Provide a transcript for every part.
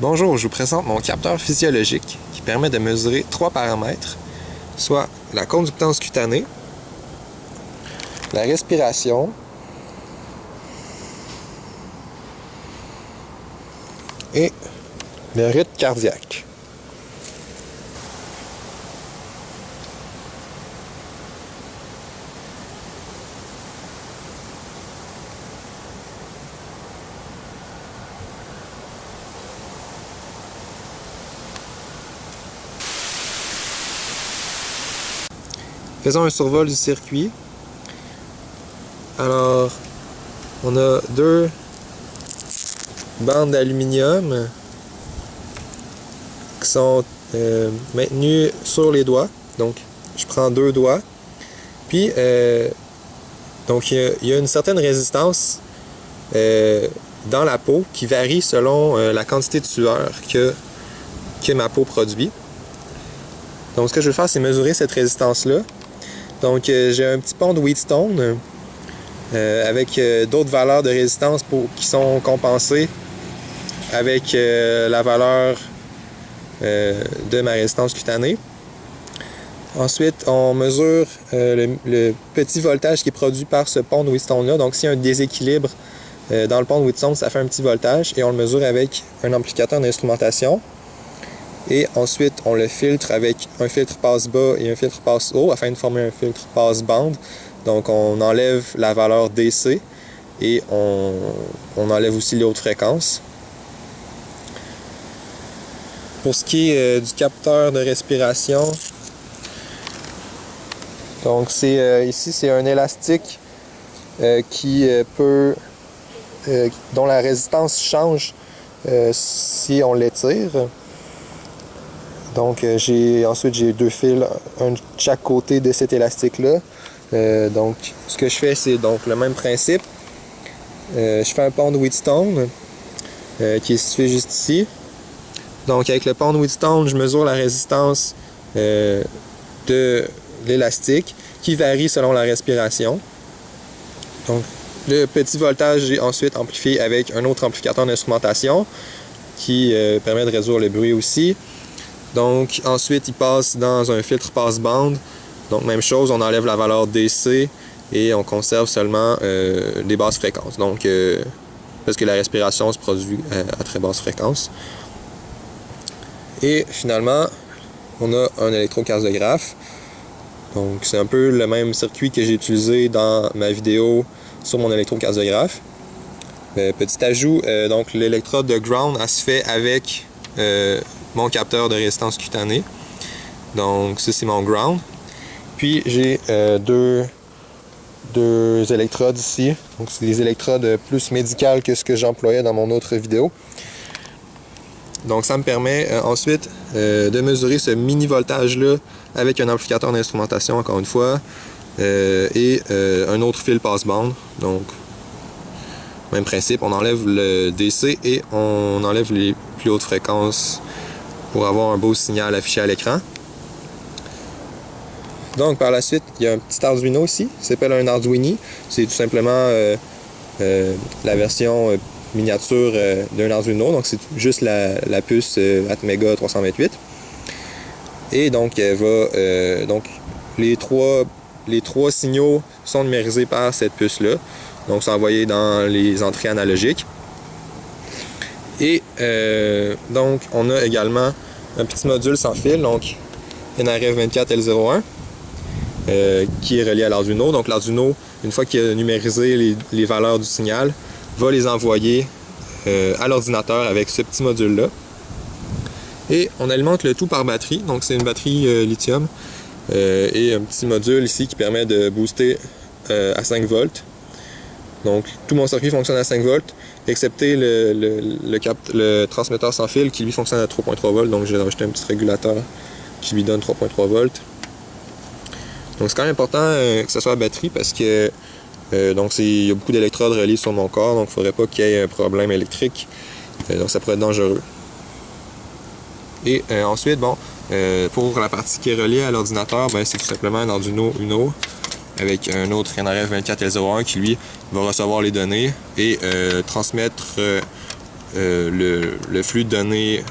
Bonjour, je vous présente mon capteur physiologique qui permet de mesurer trois paramètres, soit la conductance cutanée, la respiration et le rythme cardiaque. Faisons un survol du circuit. Alors, on a deux bandes d'aluminium qui sont euh, maintenues sur les doigts. Donc, je prends deux doigts. Puis, euh, donc, il y, a une certaine résistance euh, dans la peau qui varie selon la quantité de sueur que, que ma peau produit. Donc, ce que je vais faire, c'est mesurer cette résistance-là. Donc, euh, j'ai un petit pont de Wheatstone euh, avec euh, d'autres valeurs de résistance qui sont compensées avec la valeur de ma résistance cutanée. Ensuite, on mesure le, petit voltage qui est produit par ce pont de Wheatstone-là. Donc, s'il y a un déséquilibre dans le pont de Wheatstone, ça fait un petit voltage et on le mesure avec un amplificateur d'instrumentation. Et ensuite, on le filtre avec un filtre passe-bas et un filtre passe-haut afin de former un filtre passe-bande. Donc, on enlève la valeur DC et on, enlève aussi les hautes fréquences. Pour ce qui est euh, du capteur de respiration, donc c'est euh, ici c'est un élastique euh, qui peut dont la résistance change si on l'étire. Donc euh, j'ai ensuite j'ai deux fils, un de chaque côté de cet élastique-là. Euh, donc ce que je fais, c'est donc le même principe. Euh, je fais un pont de Wheatstone qui est situé juste ici. Donc avec le pont de Wheatstone, je mesure la résistance de l'élastique qui varie selon la respiration. Donc le petit voltage est ensuite amplifié avec un autre amplificateur d'instrumentation qui permet de réduire le bruit aussi. Donc ensuite, il passe dans un filtre passe-bande. Donc même chose, on enlève la valeur DC et on conserve seulement euh, les basses fréquences. Donc euh, parce que la respiration se produit euh, à, très basse fréquence. Et finalement, on a un électrocardiographe. Donc c'est un peu le même circuit que j'ai utilisé dans ma vidéo sur mon électrocardiographe. petit ajout, donc l'électrode de ground, elle se fait avec mon capteur de résistance cutanée. Donc ça c'est mon ground. Puis j'ai euh, deux, deux électrodes ici. Donc c'est des électrodes plus médicales que ce que j'employais dans mon autre vidéo. Donc ça me permet euh, ensuite euh, de mesurer ce mini voltage là avec un amplificateur d'instrumentation encore une fois et un autre fil passe-bande. Donc même principe, on enlève le DC et on enlève les plus hautes fréquences pour avoir un beau signal affiché à l'écran. Donc par la suite, il y a un petit Arduino ici, qui s'appelle un Arduini. C'est tout simplement euh, euh, la version euh, miniature d'un Arduino, donc c'est juste la, puce Atmega 328. Et donc, elle va, donc les trois, les trois signaux sont numérisés par cette puce-là. Donc, c'est envoyé dans les entrées analogiques. Et euh, donc, on a également un petit module sans fil, donc NRF24L01, euh, qui est relié à l'Arduino. Donc, l'Arduino, une fois qu'il a numérisé les, valeurs du signal, va les envoyer euh, à l'ordinateur avec ce petit module-là. Et on alimente le tout par batterie, donc c'est une batterie lithium et un petit module ici qui permet de booster à 5 volts. Donc, tout mon circuit fonctionne à 5 volts excepté le, transmetteur sans fil qui lui fonctionne à 3.3 volts. Donc j'ai rajouté un petit régulateur qui lui donne 3.3 volts. Donc c'est quand même important euh, que ce soit la batterie parce que euh, donc il y a beaucoup d'électrodes reliées sur mon corps, donc il ne faudrait pas qu'il y ait un problème électrique. Euh, donc ça pourrait être dangereux. Et ensuite, bon, pour la partie qui est reliée à l'ordinateur, ben, c'est tout simplement un Arduino Uno avec un autre NRF 24L01 qui lui va recevoir les données et euh, transmettre euh, le, le, flux de données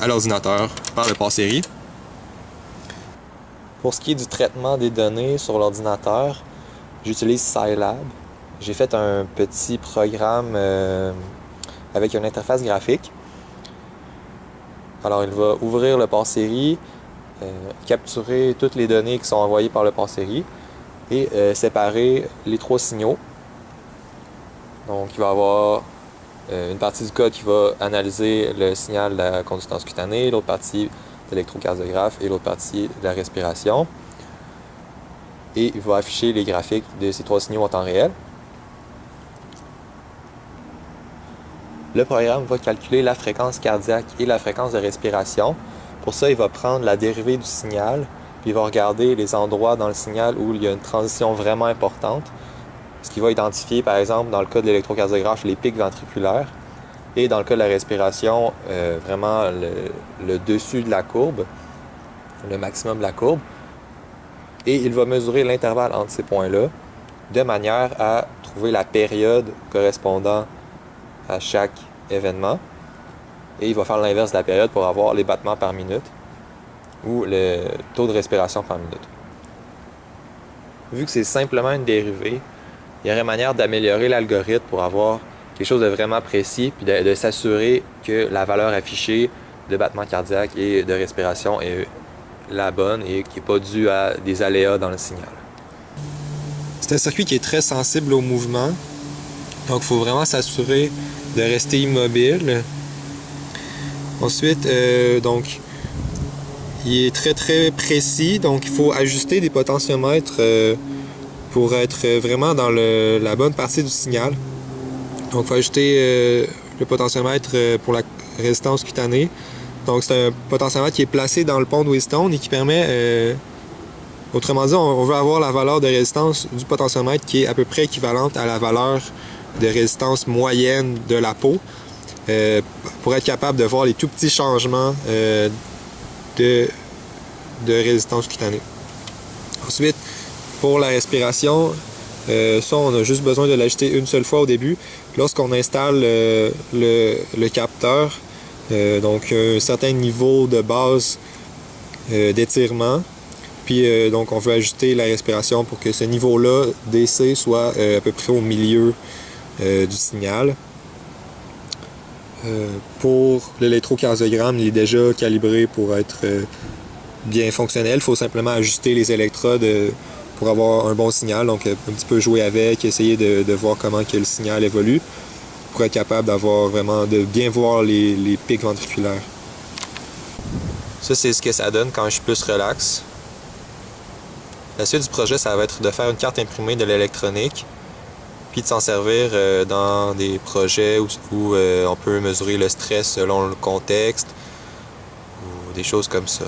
à l'ordinateur par le pass-série. Pour ce qui est du traitement des données sur l'ordinateur, j'utilise Scilab. J'ai fait un petit programme avec une interface graphique. Alors, il va ouvrir le port-série, euh, capturer toutes les données qui sont envoyées par le port-série et euh, séparer les trois signaux. Donc, il va y avoir euh, une partie du code qui va analyser le signal de la consistance cutanée, l'autre partie de l'électrocardiographe et l'autre partie de la respiration. Et il va afficher les graphiques de ces trois signaux en temps réel. Le programme va calculer la fréquence cardiaque et la fréquence de respiration. Pour ça, il va prendre la dérivée du signal, il va regarder les endroits dans le signal où il y a une transition vraiment importante. Ce qui va identifier, par exemple, dans le cas de l'électrocardiographe, les pics ventriculaires. Et dans le cas de la respiration, euh, vraiment le, dessus de la courbe, le maximum de la courbe. Et il va mesurer l'intervalle entre ces points-là de manière à trouver la période correspondant à chaque événement. Et il va faire l'inverse de la période pour avoir les battements par minute ou le taux de respiration par minute. Vu que c'est simplement une dérivée, il y aurait manière d'améliorer l'algorithme pour avoir quelque chose de vraiment précis, puis de, s'assurer que la valeur affichée de battement cardiaque et de respiration est la bonne et qui n'est pas due à des aléas dans le signal. C'est un circuit qui est très sensible au mouvement, donc il faut vraiment s'assurer de rester immobile. Ensuite, euh, donc, il est très très précis, donc il faut ajuster des potentiomètres euh, pour être vraiment dans la bonne partie du signal. Donc il faut ajuster euh, le potentiomètre pour la résistance cutanée. Donc c'est un potentiomètre qui est placé dans le pont de Wheatstone et qui permet, autrement dit, on veut avoir la valeur de résistance du potentiomètre qui est à peu près équivalente à la valeur de résistance moyenne de la peau euh, pour être capable de voir les tout petits changements euh, de, résistance cutanée. Ensuite, pour la respiration, euh, ça, on a juste besoin de l'ajouter une seule fois au début. Lorsqu'on installe le, le, capteur, donc un certain niveau de base d'étirement, puis donc on veut ajouter la respiration pour que ce niveau-là DC soit à peu près au milieu euh, du signal. Euh, pour l'électrocardiogramme, il est déjà calibré pour être euh, bien fonctionnel. Il faut simplement ajuster les électrodes pour avoir un bon signal. Donc, un petit peu jouer avec, essayer de, voir comment que le signal évolue pour être capable d'avoir vraiment, de bien voir les, les pics ventriculaires. Ça, c'est ce que ça donne quand je suis plus relax. La suite du projet, ça va être de faire une carte imprimée de l'électronique de s'en servir euh, dans des projets où, euh, on peut mesurer le stress selon le contexte ou des choses comme ça.